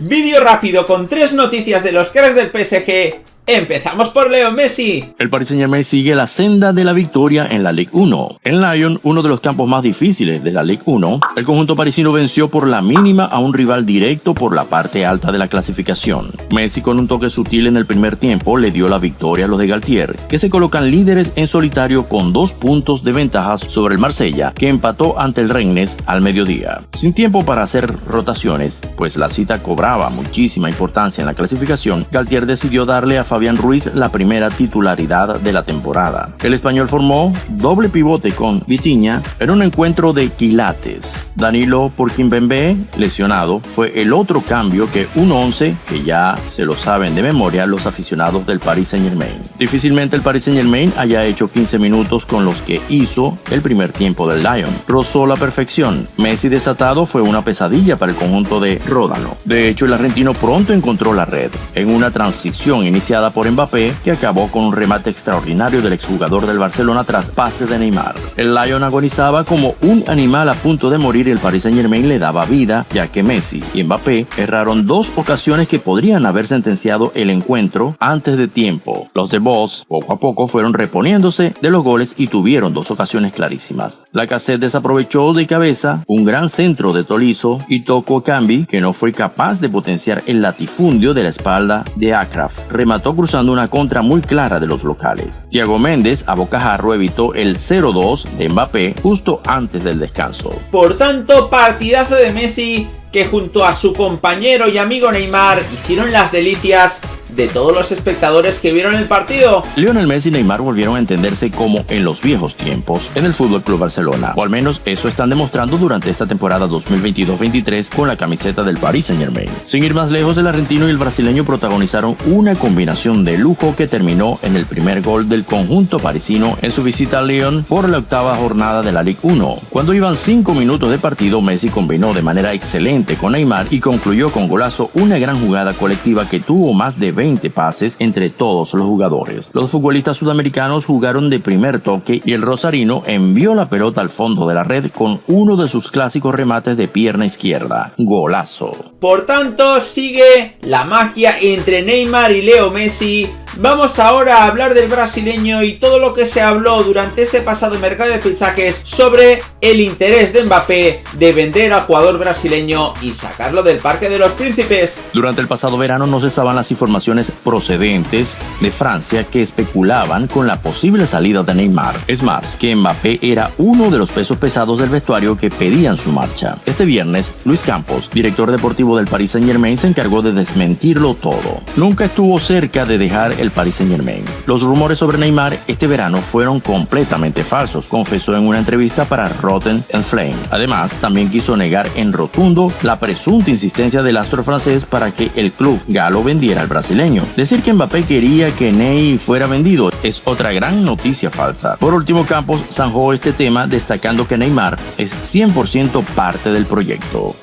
Vídeo rápido con tres noticias de los cracks del PSG Empezamos por Leo Messi. El Paris Saint sigue la senda de la victoria en la Ligue 1. En Lyon, uno de los campos más difíciles de la Ligue 1, el conjunto parisino venció por la mínima a un rival directo por la parte alta de la clasificación. Messi con un toque sutil en el primer tiempo le dio la victoria a los de Galtier, que se colocan líderes en solitario con dos puntos de ventaja sobre el Marsella, que empató ante el Rennes al mediodía. Sin tiempo para hacer rotaciones, pues la cita cobraba muchísima importancia en la clasificación, Galtier decidió darle a Ruiz la primera titularidad de la temporada. El español formó doble pivote con Vitiña en un encuentro de quilates. Danilo por Kimpembe, lesionado, fue el otro cambio que un 11 que ya se lo saben de memoria los aficionados del Paris Saint Germain. Difícilmente el Paris Saint Germain haya hecho 15 minutos con los que hizo el primer tiempo del Lion. Rozó la perfección. Messi desatado fue una pesadilla para el conjunto de Ródano. De hecho, el argentino pronto encontró la red en una transición iniciada por Mbappé, que acabó con un remate extraordinario del exjugador del Barcelona tras pase de Neymar. El Lion agonizaba como un animal a punto de morir y el Paris Saint Germain le daba vida, ya que Messi y Mbappé erraron dos ocasiones que podrían haber sentenciado el encuentro antes de tiempo. Los de Boss poco a poco fueron reponiéndose de los goles y tuvieron dos ocasiones clarísimas. La cassette desaprovechó de cabeza un gran centro de Tolizo y Toko Cambi, que no fue capaz de potenciar el latifundio de la espalda de Akraf. Remató cruzando una contra muy clara de los locales. Thiago Méndez a bocajarro evitó el 0-2 de Mbappé justo antes del descanso. Por tanto, partidazo de Messi que junto a su compañero y amigo Neymar hicieron las delicias de todos los espectadores que vieron el partido. Lionel Messi y Neymar volvieron a entenderse como en los viejos tiempos en el Fútbol Club Barcelona, o al menos eso están demostrando durante esta temporada 2022-23 con la camiseta del Paris Saint-Germain. Sin ir más lejos, el argentino y el brasileño protagonizaron una combinación de lujo que terminó en el primer gol del conjunto parisino en su visita a Lyon por la octava jornada de la Ligue 1. Cuando iban 5 minutos de partido, Messi combinó de manera excelente con Neymar y concluyó con golazo una gran jugada colectiva que tuvo más de 20 pases entre todos los jugadores. Los futbolistas sudamericanos jugaron de primer toque y el rosarino envió la pelota al fondo de la red con uno de sus clásicos remates de pierna izquierda. Golazo. Por tanto, sigue la magia entre Neymar y Leo Messi Vamos ahora a hablar del brasileño y todo lo que se habló durante este pasado mercado de fichajes sobre el interés de Mbappé de vender al jugador brasileño y sacarlo del Parque de los Príncipes. Durante el pasado verano no cesaban las informaciones procedentes de Francia que especulaban con la posible salida de Neymar. Es más, que Mbappé era uno de los pesos pesados del vestuario que pedían su marcha. Este viernes, Luis Campos, director deportivo del Paris Saint Germain, se encargó de desmentirlo todo. Nunca estuvo cerca de dejar el Paris Saint Germain. Los rumores sobre Neymar este verano fueron completamente falsos, confesó en una entrevista para Rotten and Flame. Además, también quiso negar en rotundo la presunta insistencia del astro francés para que el club galo vendiera al brasileño. Decir que Mbappé quería que Ney fuera vendido es otra gran noticia falsa. Por último, Campos zanjó este tema destacando que Neymar es 100% parte del proyecto.